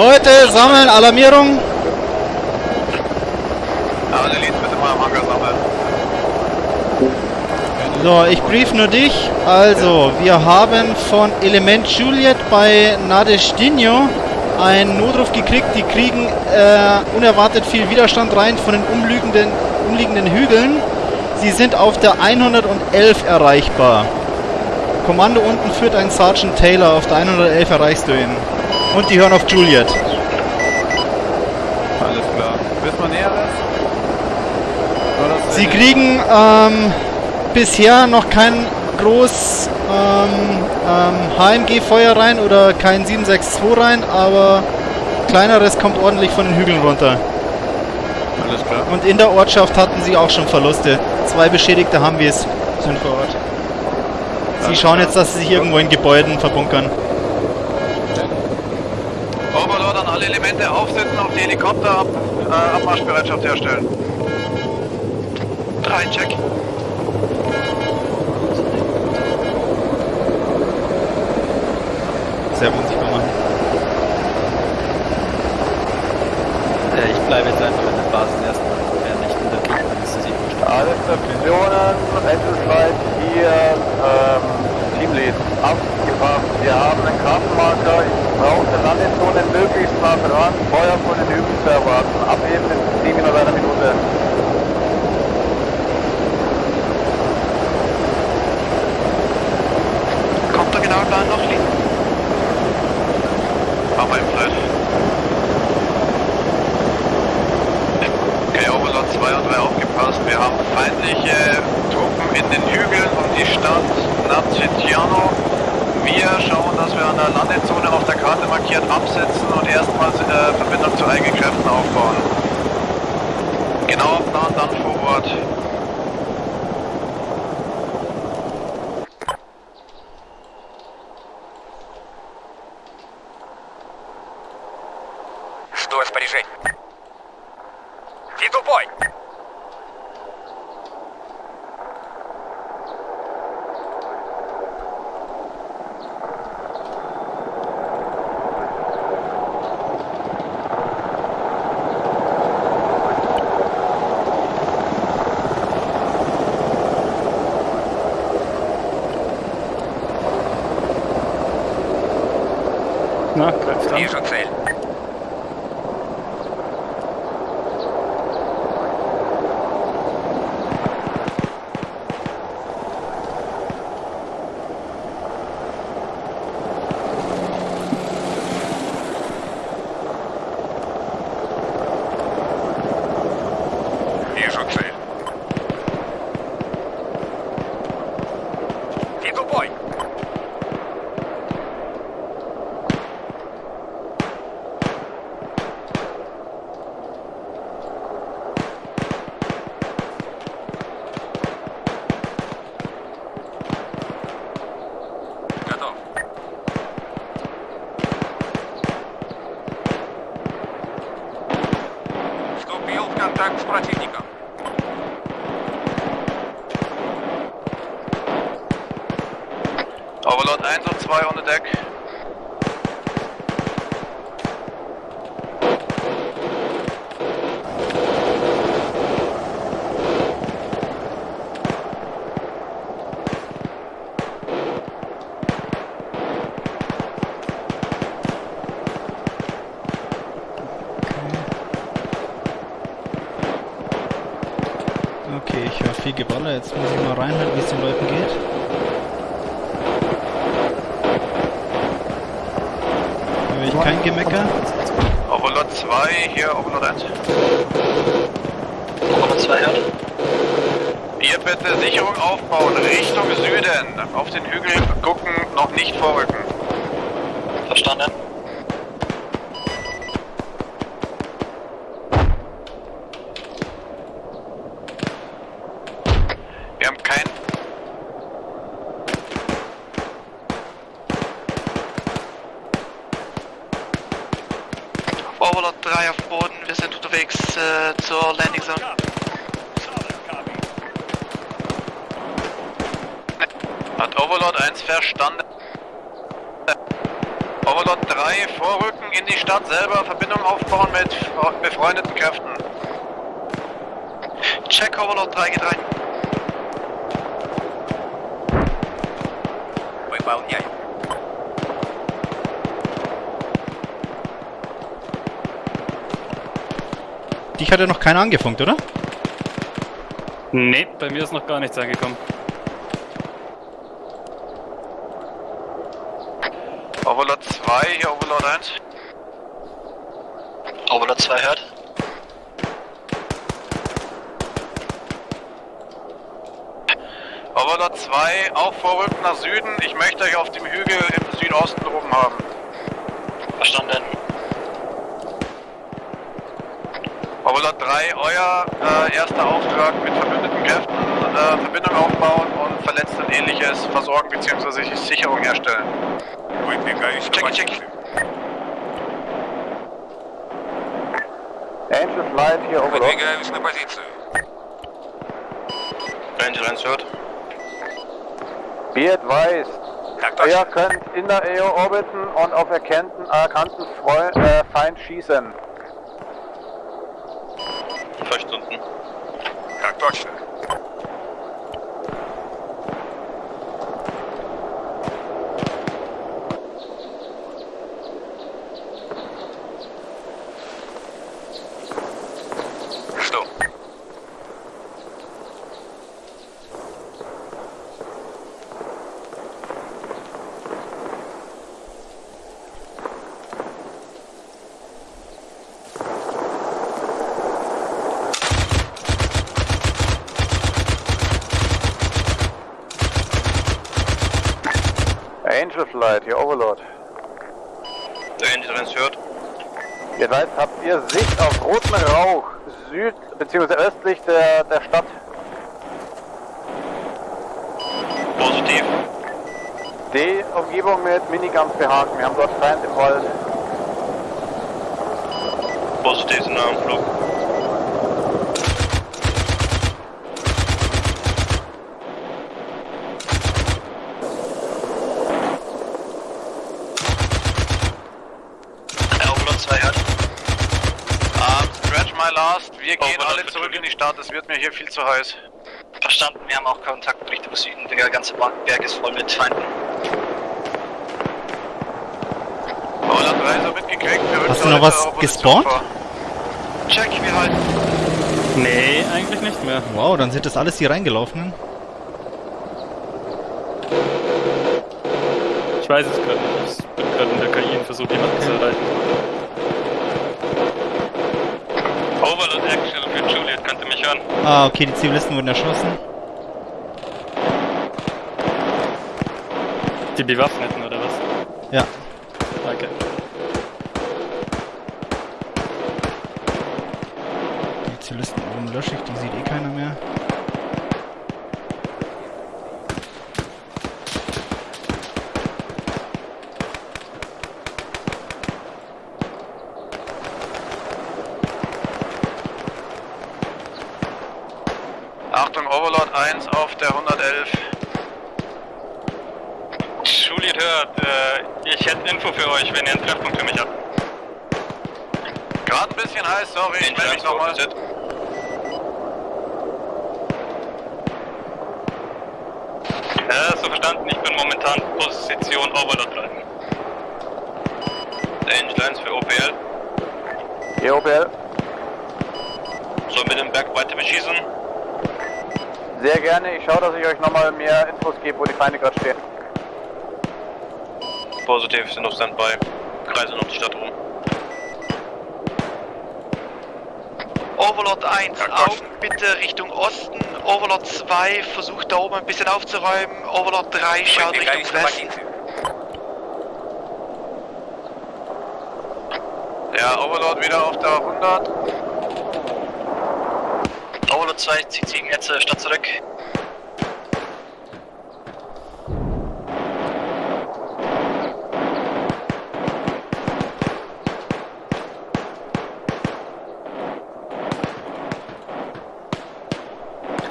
Leute, sammeln, Alarmierung. Alle bitte mal am Hangar sammeln. So, ich brief nur dich. Also, wir haben von Element Juliet bei Nadestinho einen Notruf gekriegt. Die kriegen äh, unerwartet viel Widerstand rein von den umliegenden, umliegenden Hügeln. Sie sind auf der 111 erreichbar. Kommando unten führt ein Sergeant Taylor. Auf der 111 erreichst du ihn. Und die hören auf Juliet. Alles klar. Wissen wir Näheres? Sie kriegen ähm, bisher noch kein groß ähm, ähm, HMG-Feuer rein oder kein 762 rein, aber kleineres kommt ordentlich von den Hügeln runter. Alles klar. Und in der Ortschaft hatten sie auch schon Verluste. Zwei Beschädigte haben wir es, sind vor Ort. Sie schauen jetzt, dass sie sich irgendwo in Gebäuden verbunkern. Elemente aufsetzen und die Helikopter ab, äh, Abmarschbereitschaft herstellen. Drei, check. Sehr unsichtbar machen. Äh, ich bleibe jetzt einfach in der Basis erstmal. Wer nicht in der Gegend ist, das nicht verstanden. Alle Stationen, Endeslight hier, ähm, Teamlead, abgebracht. Wir haben einen Kartenmarker. Ich brauche eine Landezone möglichst nah dran. Feuer von den Hügeln zu erwarten. Abheben in 10 Minuten Вижу цель. Deck. Okay, ich höre viel Geballer. Jetzt muss ich mal reinhören, wie es den Leuten geht. Höre ich kein Gemecker. Overlord 2, hier Overlord 1. Overlord 2 hört. Ihr bitte Sicherung aufbauen, Richtung Süden. Auf den Hügel gucken, noch nicht vorrücken. Verstanden. Wir haben kein... Overlord 3 auf Boden, wir sind unterwegs äh, zur Landing Zone. Hat Overlord 1 verstanden? Overlord 3 vorrücken, in die Stadt selber, Verbindung aufbauen mit befreundeten Kräften. Check Overlord 3 geht rein Выполняю. Dich hat ja noch keiner angefunkt, oder? Nee, bei mir ist noch gar nichts angekommen. Overlord 2, hier Overlord 1. Overlord 2 hört. Overlord 2, auch vorrücken nach Süden. haben. Verstanden. Overlord 3, euer äh, erster Auftrag mit verbündeten Kräften, äh, Verbindung aufbauen und Verletzte und ähnliches versorgen bzw. Sicherung herstellen. Выдвигаюсь на Чеки, чеки. позицию. Angel Flight hier Overlord. Выдвигаюсь на позицию. Angel 1 hört. Be advised. Ihr könnt in der EO orbiten und auf erkannten äh, äh, Feind schießen. Angel Flight hier Overlord. Der Angel 1 hört. Seid, habt ihr Sicht auf roten Rauch süd bzw. östlich der, der Stadt. Positiv. Die Umgebung mit Miniguns behaken. Wir haben dort Feind im Wald. Positiv sind am Flug. Overlord 2 hört. Um, last. Wir gehen Overlord alle zurück in die Stadt. Es wird mir hier viel zu heiß. Verstanden, wir haben auch Kontakt Richtung Süden. Der ganze Berg ist voll mit Feinden. Overlord 3 so mitgekriegt. Wir Hast du noch was gespawnt? Check, wir halten. Nee, eigentlich nicht mehr. Wow, dann sind das alles die reingelaufenen. Ich weiß es gerade nicht. Ich bin gerade in der KI und versuche jemanden zu erreichen. Overlord Action für Juliet, könnt ihr mich hören? Ah, okay, die Zivilisten wurden erschossen. Die Bewaffneten oder was? Ja. Okay. Die Zivilisten oben lösche ich, die sieht eh keiner mehr. Achtung, Overlord 1 auf der 111. Juliet hört, äh, ich hätte Info für euch, wenn ihr einen Treffpunkt für mich habt. Gerade ein bisschen heiß, sorry, ich melde mich nochmal. Ja, so verstanden, ich bin momentan Position Overlord 3. Angel 1 für OPL. Hier OPL. Soll mit dem Berg weiter beschießen? Sehr gerne. Ich schaue, dass ich euch nochmal mehr Infos gebe, wo die Feinde gerade stehen positiv, sind auf Standby. Kreisen um die Stadt rum. Overlord 1, Augen bitte Richtung Osten. Overlord 2 versucht da oben ein bisschen aufzuräumen. Overlord 3 schaut Richtung Westen. Ja, Overlord wieder auf der 100. Overlord 2 zieht sich jetzt äh, Stadt zurück.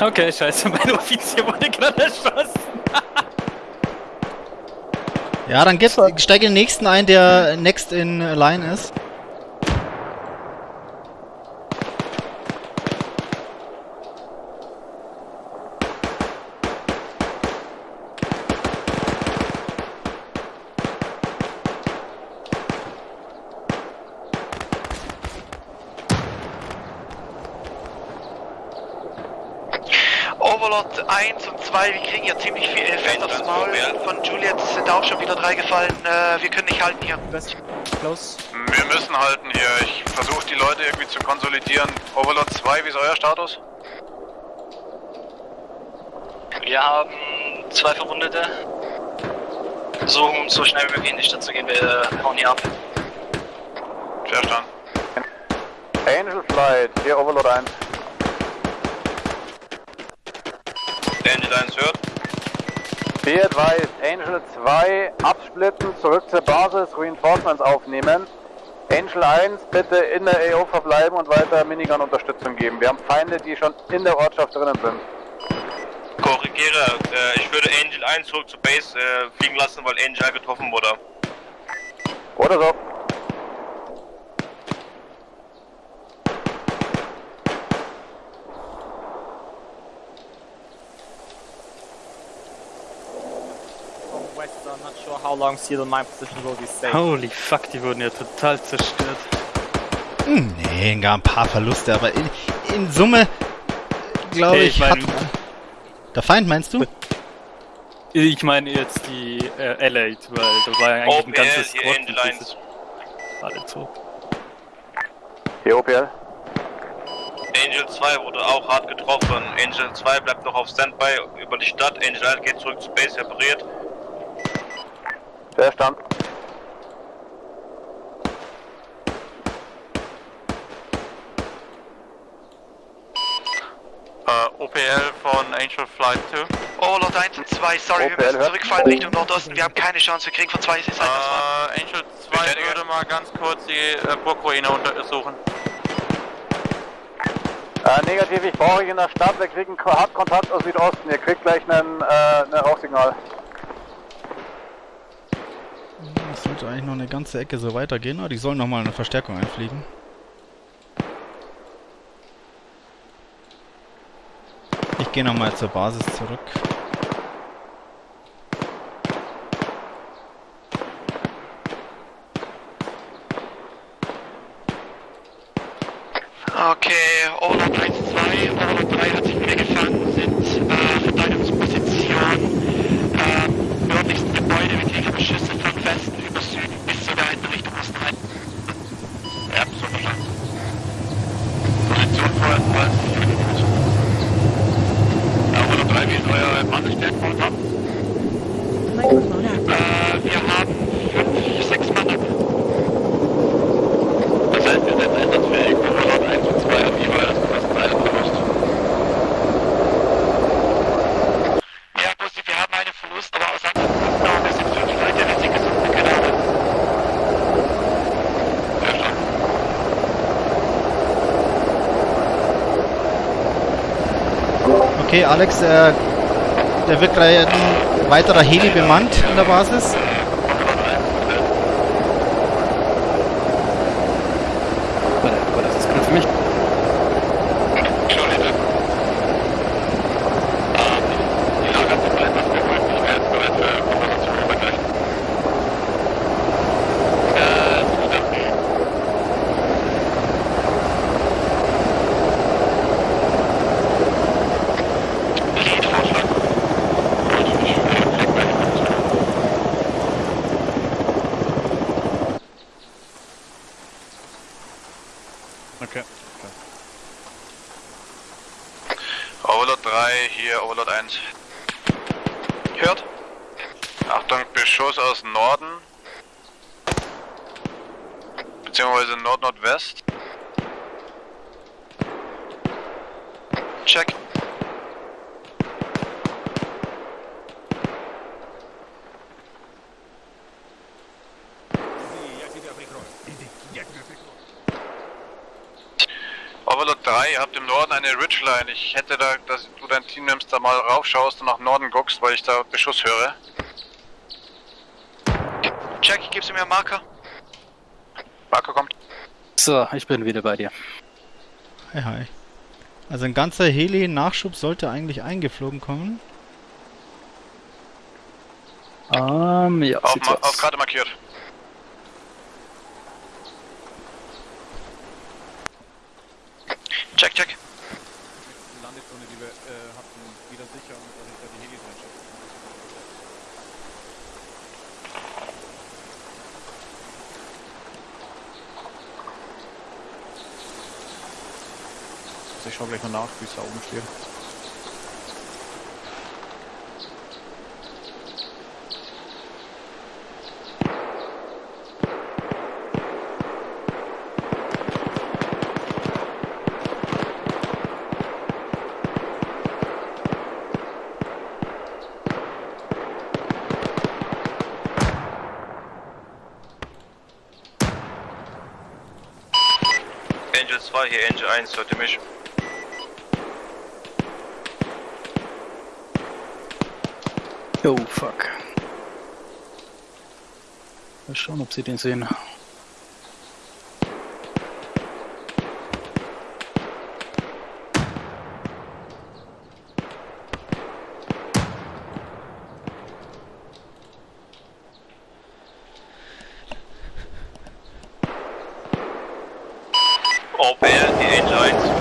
Okay, scheiße, mein Offizier wurde gerade erschossen. Ja, dann geht's, steig in den nächsten ein, der next in line ist. Overlord 1 und 2, wir kriegen hier ziemlich viel Fett aufs Maul. Von Juliet sind auch schon wieder drei gefallen. Äh, wir können nicht halten hier. Close. Wir müssen halten hier. Ich versuche die Leute irgendwie zu konsolidieren. Overlord 2, wie ist euer Status? Wir haben zwei Verwundete. Versuchen so schnell wie möglich in die Stadt zu gehen, wir hauen hier ab. Verstanden. Angel Flight, hier Overlord 1. Angel 1 hört. Be advised, Angel 2 absplitten, zurück zur Basis, Reinforcements aufnehmen. Angel 1 bitte in der AO verbleiben und weiter Minigun-Unterstützung geben. Wir haben Feinde, die schon in der Ortschaft drinnen sind. Korrigiere, äh, ich würde Angel 1 zurück zur Base äh, fliegen lassen, weil Angel getroffen wurde. Oder so. How long Seal and my position will be safe. Holy fuck, die wurden ja total zerstört. Hm, nee, gar ein paar Verluste, aber in, in Summe, glaube Nee, ich, ich hat... mein- Der Feind, meinst du? Ich meine jetzt die äh, Allied, weil da war ja eigentlich ein OPL, ganzes hier Squad Angel und 1. dieses- alle tot. Hier OPL. Angel 2 wurde auch hart getroffen. Angel 2 bleibt noch auf Standby über die Stadt. Angel 1 geht zurück zur Base, repariert. Verstanden. OPL von Angel Flight 2. Overlord 1 und 2, sorry, Okay, wir müssen hört. zurückfallen Richtung Nordosten. Wir haben keine Chance, wir kriegen von zwei Seiten was. Äh, Angel 2 Bestätige. würde mal ganz kurz die äh, Burgruine untersuchen. Äh, negativ, ich brauche euch in der Stadt. Wir kriegen Ko- Hartkontakt aus Südosten. Ihr kriegt gleich einen, äh, ein Rauchsignal. Das sollte eigentlich noch eine ganze Ecke so weitergehen, aber die sollen nochmal eine Verstärkung einfliegen. Ich gehe nochmal zur Basis zurück. Okay, Overlord 1, 2, Overlord 3 hat sich wieder gefangen, sind äh, Verteidigungsposition äh, nördlichsten Gebäude. Wir kriegen Beschüsse von Westen über Süden bis zur weiten Richtung Osten rein. Ja, so verstanden. Position vorerst mal. Ja, Overlord 3, wie ist euer Mannestärke ab? Äh, wir haben fünf, sechs Mann ab. Das heißt, wir sind einsatzfähig. Overlord 1 und 2 haben jeweils fast einen Verlust. Ja, Bussi, wir haben einen Verlust, aber aus anderen Gründen auch. Wir sind fünf Leute, wir sind gesund, wir können alle. Verstanden. Okay, Alex, äh, der wird gleich ein weiterer Heli bemannt in der Basis. Warte, aber das ist gut für mich. Entschuldige. Ähm, die Lager sind etwas beruhigt. Ich wäre jetzt bereit für Konversation übergreifen. Äh, verstanden. Lead-Vorschlag. Okay. Overlord 3, hier Overlord 1. Hört? Achtung, Beschuss aus Norden. Beziehungsweise Nord-Nordwest. Check. Overlord 3, ihr habt im Norden eine Ridgeline. Ich hätte da, dass du dein Team nimmst, da mal raufschaust und nach Norden guckst, weil ich da Beschuss höre. Jack, gibst du mir einen Marker? Marco kommt. So, ich bin wieder bei dir. Hi, hi. Also ein ganzer Heli-Nachschub sollte eigentlich eingeflogen kommen. Ähm, ja, Auf, ma auf. Karte markiert. Check, check. Die Landezone, die wir äh, hatten, wieder sicher und dass ich da die Helis reinschicke. Also ich schau gleich mal nach, wie es da oben steht. Angel 2 hier, Angel 1, hört ihr mich? Oh, fuck. Mal schauen, ob sie den sehen. OPL, die Angel 1.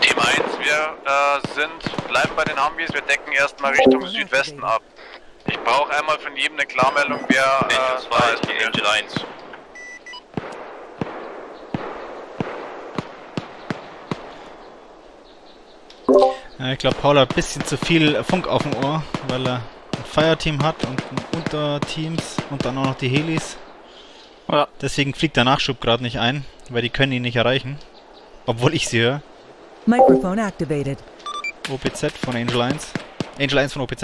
Team 1, wir äh, sind, bleiben bei den Humvees, wir erstmal Richtung Südwesten ab. Ich brauche einmal von jedem eine Klarmeldung, wer Angel äh, 2 da ist die Angel 1. Ja, ich glaube, Paul hat ein bisschen zu viel Funk auf dem Ohr, weil er ein Fireteam hat und Unterteams und dann auch noch die Helis. Ja. Deswegen fliegt der Nachschub gerade nicht ein, weil die können ihn nicht erreichen. Obwohl ich sie höre. Microphone activated. OPZ von Angel 1. Angel 1 von OPZ.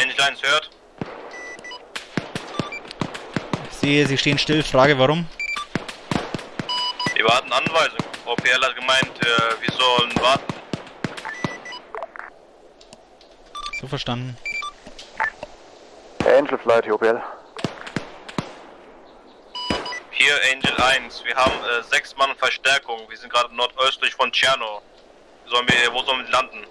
Angel 1 hört. Ich sehe, sie stehen still. Frage, warum? Wir warten Anweisung. OPL hat gemeint, äh, wir sollen warten. So verstanden. Angel Flight, OPL. Hier Angel 1, wir haben äh, sechs Mann Verstärkung. Wir sind gerade nordöstlich von Tscherno. Sollen wir, wo sollen wir landen?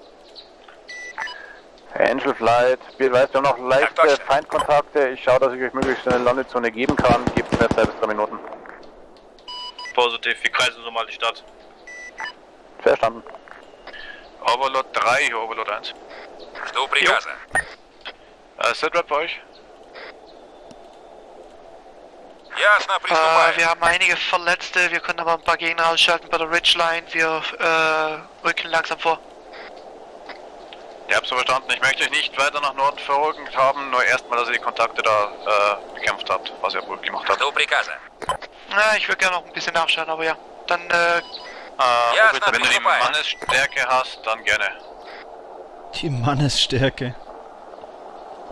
Angel Flight, wir weißt, wir haben noch leichte Feindkontakte. Ich schaue, dass ich euch möglichst eine Landezone geben kann. Gebt mir zwei bis drei Minuten. Positiv, wir kreisen so mal die Stadt. Verstanden. Overlord 3, hier Overlord 1. Жду приказа. Äh, Sitrep bei euch? Äh, wir haben einige Verletzte, wir können aber ein paar Gegner ausschalten bei der Ridgeline. Wir äh, rücken langsam vor. Ihr Ich so verstanden. Ich möchte euch nicht weiter nach Norden verrückt haben, nur erstmal, dass ihr die Kontakte da äh, bekämpft habt, was ihr wohl gemacht habt. Na, ich würde gerne noch ein bisschen nachschauen, aber ja. Dann, äh... Ah, ja, wenn du die Mannesstärke hast, dann gerne. Die Mannesstärke.